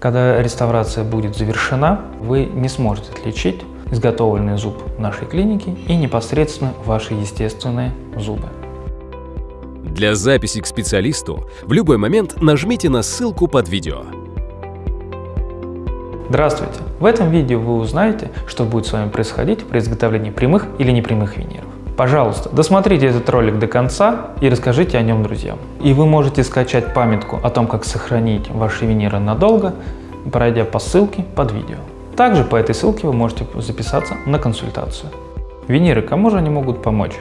Когда реставрация будет завершена, вы не сможете отличить изготовленный зуб нашей клинике и непосредственно ваши естественные зубы. Для записи к специалисту в любой момент нажмите на ссылку под видео. Здравствуйте! В этом видео вы узнаете, что будет с вами происходить при изготовлении прямых или непрямых виниров. Пожалуйста, досмотрите этот ролик до конца и расскажите о нем друзьям. И вы можете скачать памятку о том, как сохранить ваши виниры надолго, пройдя по ссылке под видео. Также по этой ссылке вы можете записаться на консультацию. Виниры, кому же они могут помочь?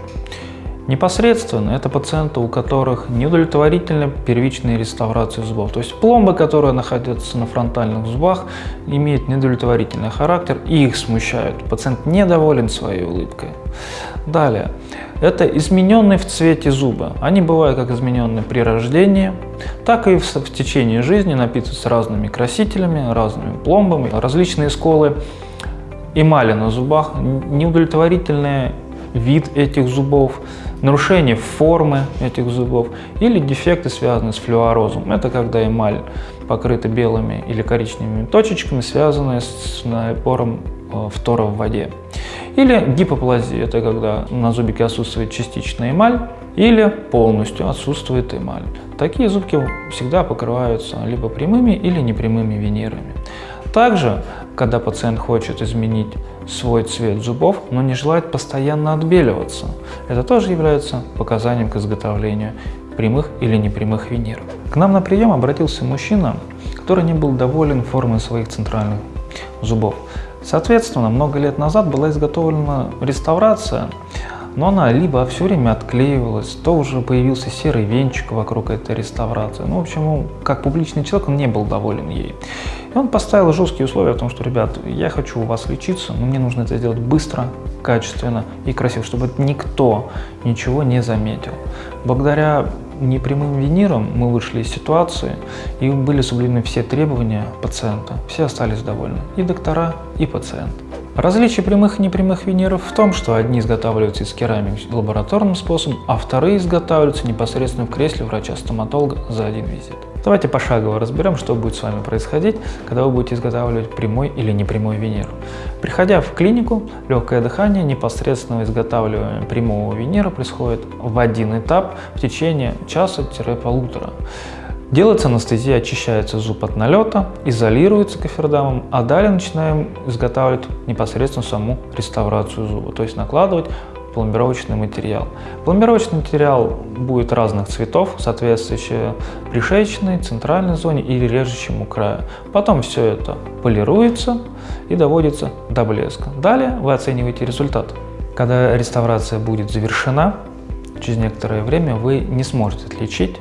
Непосредственно это пациенты, у которых неудовлетворительна первичная реставрация зубов. То есть пломбы, которые находятся на фронтальных зубах, имеют неудовлетворительный характер и их смущают. Пациент недоволен своей улыбкой. Далее. Это измененные в цвете зубы. Они бывают как измененные при рождении, так и в, в течение жизни напитываются разными красителями, разными пломбами, различные сколы эмали на зубах, неудовлетворительные вид этих зубов, нарушение формы этих зубов или дефекты, связанные с флюорозом. Это когда эмаль покрыта белыми или коричневыми точечками, связанные с напором э, фтора в воде. Или гипоплазия, это когда на зубике отсутствует частичная эмаль или полностью отсутствует эмаль. Такие зубки всегда покрываются либо прямыми или непрямыми винирами. Также, когда пациент хочет изменить свой цвет зубов, но не желает постоянно отбеливаться, это тоже является показанием к изготовлению прямых или непрямых виниров. К нам на прием обратился мужчина, который не был доволен формой своих центральных зубов. Соответственно, много лет назад была изготовлена реставрация, но она либо все время отклеивалась, то уже появился серый венчик вокруг этой реставрации. Ну, в общем, как публичный человек, он не был доволен ей. И он поставил жесткие условия о том, что, ребят, я хочу у вас лечиться, но мне нужно это сделать быстро, качественно и красиво, чтобы никто ничего не заметил. Благодаря непрямым виниром мы вышли из ситуации и были соблюдены все требования пациента. Все остались довольны, и доктора, и пациент. Различие прямых и непрямых виниров в том, что одни изготавливаются из керамики лабораторным способом, а вторые изготавливаются непосредственно в кресле врача-стоматолога за один визит. Давайте пошагово разберем, что будет с вами происходить, когда вы будете изготавливать прямой или непрямой винир. Приходя в клинику, легкое дыхание непосредственно изготавливания прямого винира происходит в один этап в течение часа-полутора. Делается анестезия, очищается зуб от налета, изолируется кофердамом, а далее начинаем изготавливать непосредственно саму реставрацию зуба, то есть накладывать пломбировочный материал. Пломбировочный материал будет разных цветов, соответствующие пришеечной, центральной зоне или режущему краю. Потом все это полируется и доводится до блеска. Далее вы оцениваете результат. Когда реставрация будет завершена, через некоторое время вы не сможете отличить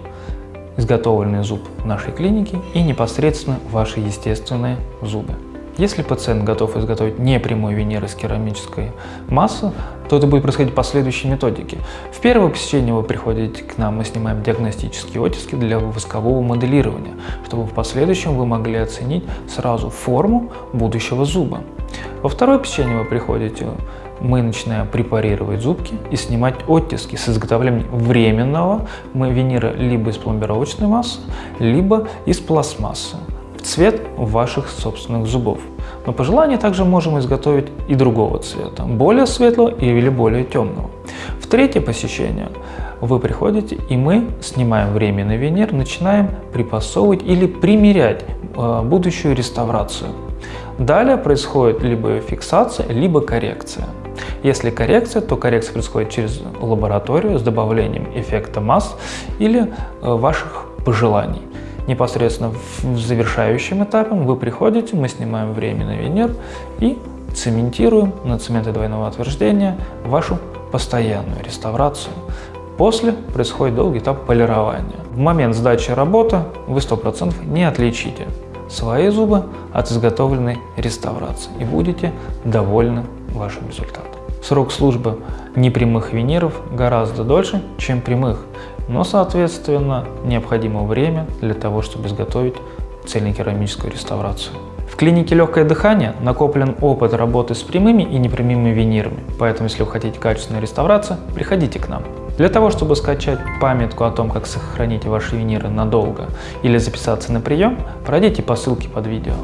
изготовленный зуб нашей клинике и непосредственно ваши естественные зубы. Если пациент готов изготовить непрямой винир из керамической массы, то это будет происходить по следующей методике. В первое посещение вы приходите к нам, мы снимаем диагностические оттиски для воскового моделирования, чтобы в последующем вы могли оценить сразу форму будущего зуба. Во второе посещение вы приходите мы начинаем препарировать зубки и снимать оттиски с изготовлением временного винира либо из пломбировочной массы, либо из пластмассы в цвет ваших собственных зубов. Но по желанию также можем изготовить и другого цвета, более светлого или более темного. В третье посещение вы приходите и мы снимаем временный винир, начинаем припасовывать или примерять э, будущую реставрацию. Далее происходит либо фиксация, либо коррекция. Если коррекция, то коррекция происходит через лабораторию с добавлением эффекта масс или э, ваших пожеланий. Непосредственно в завершающем этапе вы приходите, мы снимаем временный винир и цементируем на цементе двойного утверждения вашу постоянную реставрацию. После происходит долгий этап полирования. В момент сдачи работы вы 100% не отличите свои зубы от изготовленной реставрации и будете довольны вашим результатом. Срок службы непрямых виниров гораздо дольше, чем прямых, но, соответственно, необходимо время для того, чтобы изготовить цельнокерамическую реставрацию. В клинике «Легкое дыхание» накоплен опыт работы с прямыми и непрямыми винирами, поэтому если вы хотите качественной реставрации, приходите к нам. Для того, чтобы скачать памятку о том, как сохранить ваши виниры надолго или записаться на прием, пройдите по ссылке под видео.